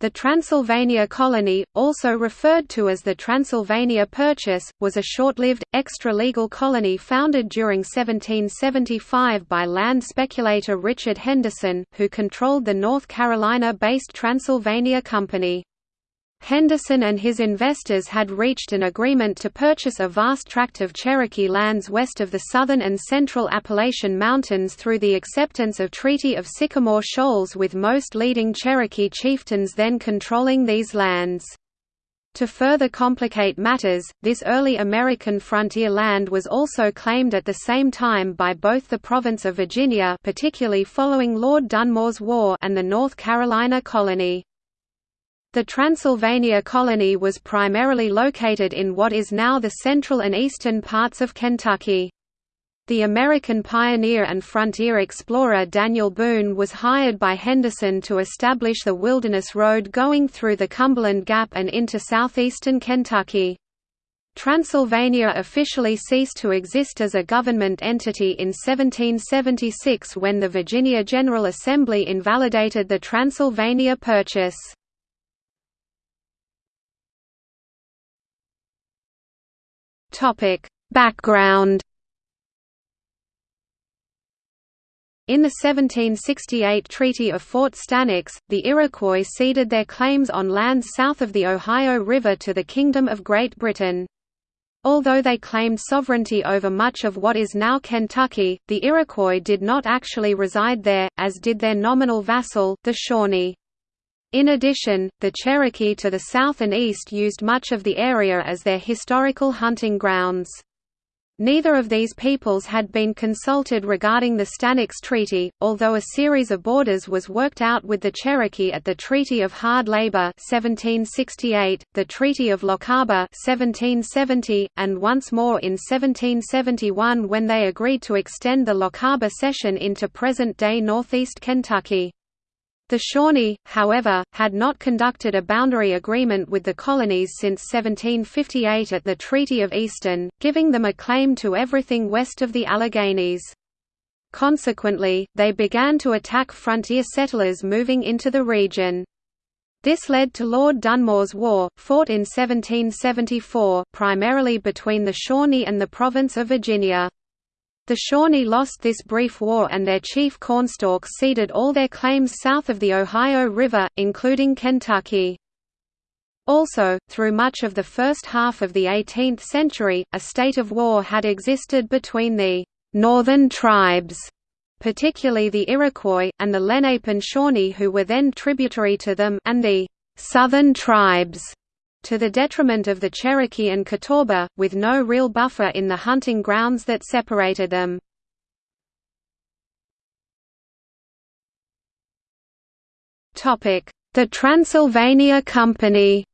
The Transylvania colony, also referred to as the Transylvania Purchase, was a short-lived, extra-legal colony founded during 1775 by land speculator Richard Henderson, who controlled the North Carolina-based Transylvania Company. Henderson and his investors had reached an agreement to purchase a vast tract of Cherokee lands west of the southern and central Appalachian Mountains through the acceptance of Treaty of Sycamore Shoals with most leading Cherokee chieftains then controlling these lands. To further complicate matters, this early American frontier land was also claimed at the same time by both the province of Virginia particularly following Lord Dunmore's War and the North Carolina colony. The Transylvania colony was primarily located in what is now the central and eastern parts of Kentucky. The American pioneer and frontier explorer Daniel Boone was hired by Henderson to establish the Wilderness Road going through the Cumberland Gap and into southeastern Kentucky. Transylvania officially ceased to exist as a government entity in 1776 when the Virginia General Assembly invalidated the Transylvania Purchase. Topic: Background In the 1768 Treaty of Fort Stanwix, the Iroquois ceded their claims on lands south of the Ohio River to the Kingdom of Great Britain. Although they claimed sovereignty over much of what is now Kentucky, the Iroquois did not actually reside there, as did their nominal vassal, the Shawnee. In addition, the Cherokee to the south and east used much of the area as their historical hunting grounds. Neither of these peoples had been consulted regarding the Stanwix Treaty, although a series of borders was worked out with the Cherokee at the Treaty of Hard Labor 1768, the Treaty of Lochaber 1770, and once more in 1771 when they agreed to extend the Lochaber cession into present-day northeast Kentucky. The Shawnee, however, had not conducted a boundary agreement with the colonies since 1758 at the Treaty of Easton, giving them a claim to everything west of the Alleghenies. Consequently, they began to attack frontier settlers moving into the region. This led to Lord Dunmore's War, fought in 1774, primarily between the Shawnee and the province of Virginia. The Shawnee lost this brief war and their chief Cornstalk ceded all their claims south of the Ohio River, including Kentucky. Also, through much of the first half of the 18th century, a state of war had existed between the «northern tribes», particularly the Iroquois, and the Lenape and Shawnee who were then tributary to them and the «southern tribes» to the detriment of the Cherokee and Catawba, with no real buffer in the hunting grounds that separated them. The Transylvania Company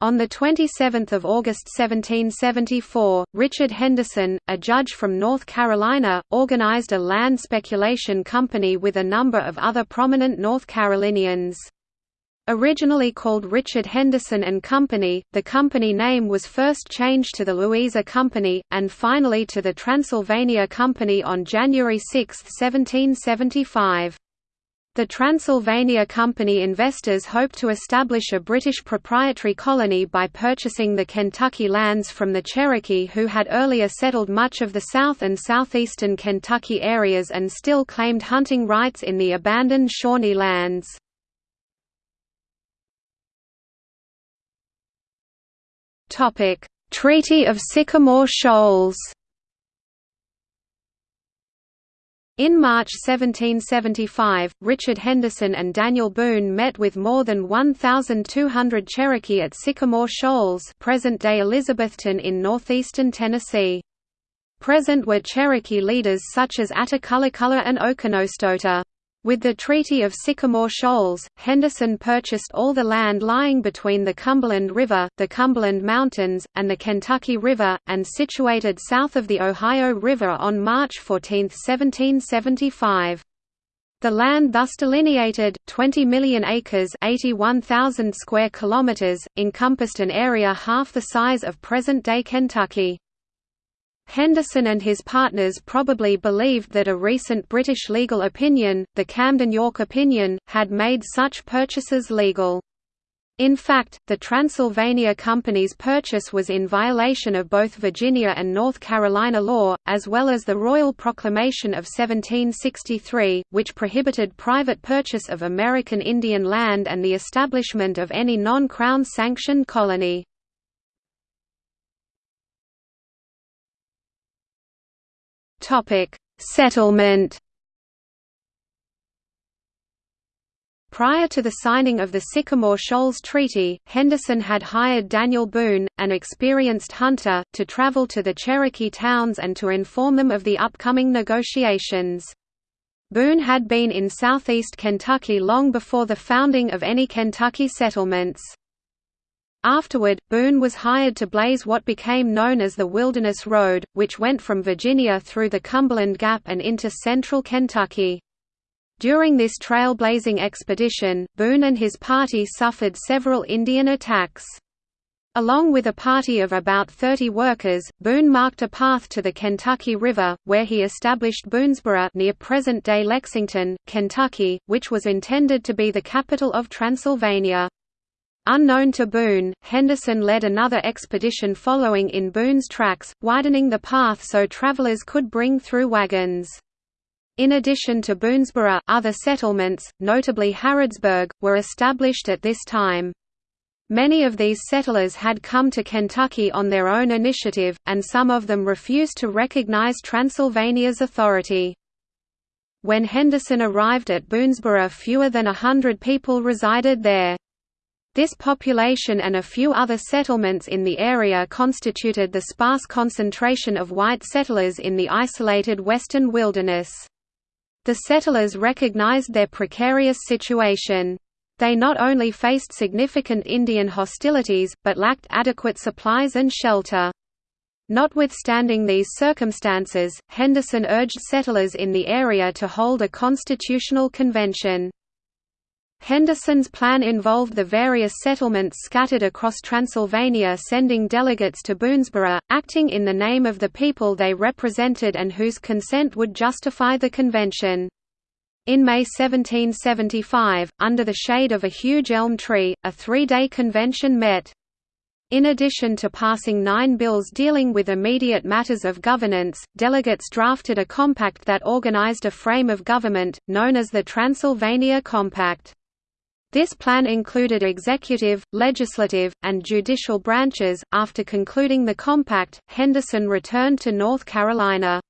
On 27 August 1774, Richard Henderson, a judge from North Carolina, organized a land speculation company with a number of other prominent North Carolinians. Originally called Richard Henderson and Company, the company name was first changed to the Louisa Company, and finally to the Transylvania Company on January 6, 1775. The Transylvania Company investors hoped to establish a British proprietary colony by purchasing the Kentucky lands from the Cherokee who had earlier settled much of the south and southeastern Kentucky areas and still claimed hunting rights in the abandoned Shawnee lands. Topic: Treaty of Sycamore Shoals. In March 1775, Richard Henderson and Daniel Boone met with more than 1,200 Cherokee at Sycamore Shoals present-day Elizabethton in northeastern Tennessee. Present were Cherokee leaders such as Attacullaculla and Oconostota. With the Treaty of Sycamore Shoals, Henderson purchased all the land lying between the Cumberland River, the Cumberland Mountains, and the Kentucky River, and situated south of the Ohio River on March 14, 1775. The land thus delineated, 20 million acres 81,000 square kilometers, encompassed an area half the size of present-day Kentucky. Henderson and his partners probably believed that a recent British legal opinion, the Camden-York opinion, had made such purchases legal. In fact, the Transylvania Company's purchase was in violation of both Virginia and North Carolina law, as well as the Royal Proclamation of 1763, which prohibited private purchase of American Indian land and the establishment of any non-Crown sanctioned colony. Settlement Prior to the signing of the Sycamore Shoals Treaty, Henderson had hired Daniel Boone, an experienced hunter, to travel to the Cherokee towns and to inform them of the upcoming negotiations. Boone had been in southeast Kentucky long before the founding of any Kentucky settlements. Afterward, Boone was hired to blaze what became known as the Wilderness Road, which went from Virginia through the Cumberland Gap and into central Kentucky. During this trailblazing expedition, Boone and his party suffered several Indian attacks. Along with a party of about 30 workers, Boone marked a path to the Kentucky River, where he established Boonesboro near present-day Lexington, Kentucky, which was intended to be the capital of Transylvania. Unknown to Boone, Henderson led another expedition following in Boone's tracks, widening the path so travelers could bring through wagons. In addition to Boonesboro, other settlements, notably Harrodsburg, were established at this time. Many of these settlers had come to Kentucky on their own initiative, and some of them refused to recognize Transylvania's authority. When Henderson arrived at Boonesboro fewer than a hundred people resided there. This population and a few other settlements in the area constituted the sparse concentration of white settlers in the isolated western wilderness. The settlers recognized their precarious situation. They not only faced significant Indian hostilities, but lacked adequate supplies and shelter. Notwithstanding these circumstances, Henderson urged settlers in the area to hold a constitutional convention. Henderson's plan involved the various settlements scattered across Transylvania sending delegates to Boonesboro, acting in the name of the people they represented and whose consent would justify the convention. In May 1775, under the shade of a huge elm tree, a three-day convention met. In addition to passing nine bills dealing with immediate matters of governance, delegates drafted a compact that organized a frame of government, known as the Transylvania Compact. This plan included executive, legislative, and judicial branches. After concluding the compact, Henderson returned to North Carolina.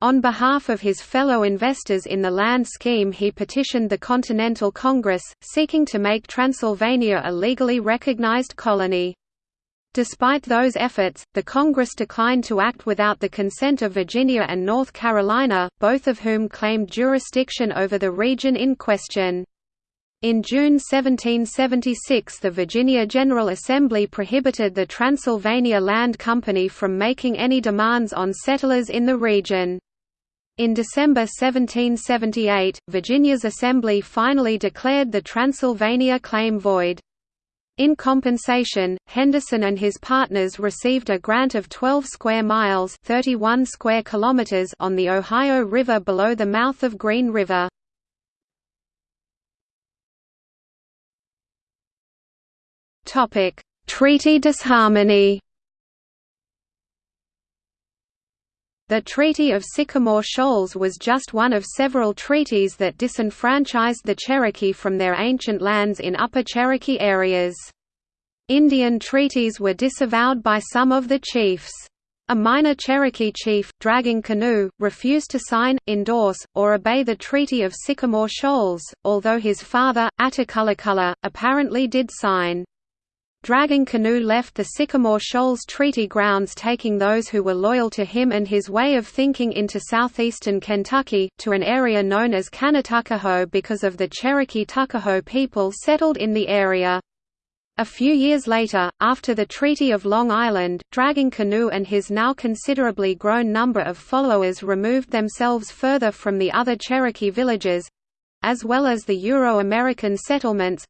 On behalf of his fellow investors in the land scheme he petitioned the Continental Congress, seeking to make Transylvania a legally recognized colony. Despite those efforts, the Congress declined to act without the consent of Virginia and North Carolina, both of whom claimed jurisdiction over the region in question. In June 1776 the Virginia General Assembly prohibited the Transylvania Land Company from making any demands on settlers in the region. In December 1778, Virginia's Assembly finally declared the Transylvania claim void. In compensation, Henderson and his partners received a grant of 12 square miles 31 square kilometers on the Ohio River below the mouth of Green River. Treaty disharmony. The Treaty of Sycamore Shoals was just one of several treaties that disenfranchised the Cherokee from their ancient lands in Upper Cherokee areas. Indian treaties were disavowed by some of the chiefs. A minor Cherokee chief, Dragging Canoe, refused to sign, endorse, or obey the Treaty of Sycamore Shoals, although his father, Attakullakulla, apparently did sign. Dragging Canoe left the Sycamore Shoals Treaty grounds taking those who were loyal to him and his way of thinking into southeastern Kentucky, to an area known as Kanatuckahoe because of the Cherokee Tuckahoe people settled in the area. A few years later, after the Treaty of Long Island, Dragging Canoe and his now considerably grown number of followers removed themselves further from the other Cherokee villages—as well as the Euro-American settlements,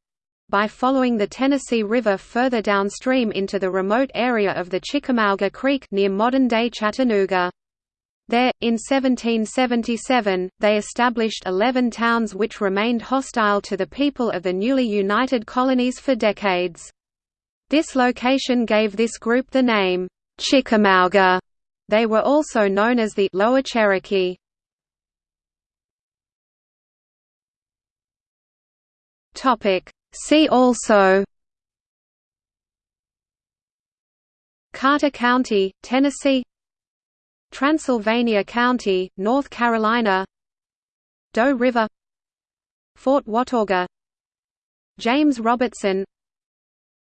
by following the Tennessee River further downstream into the remote area of the Chickamauga Creek near modern-day Chattanooga. There, in 1777, they established eleven towns which remained hostile to the people of the newly united colonies for decades. This location gave this group the name, Chickamauga. They were also known as the Lower Cherokee. See also Carter County, Tennessee Transylvania County, North Carolina Doe River Fort Watauga James Robertson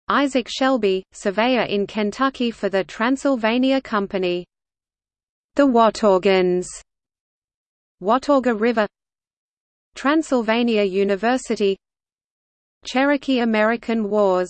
Isaac Shelby, surveyor in Kentucky for the Transylvania Company. The Wataugans Watauga River. Transylvania University Cherokee American Wars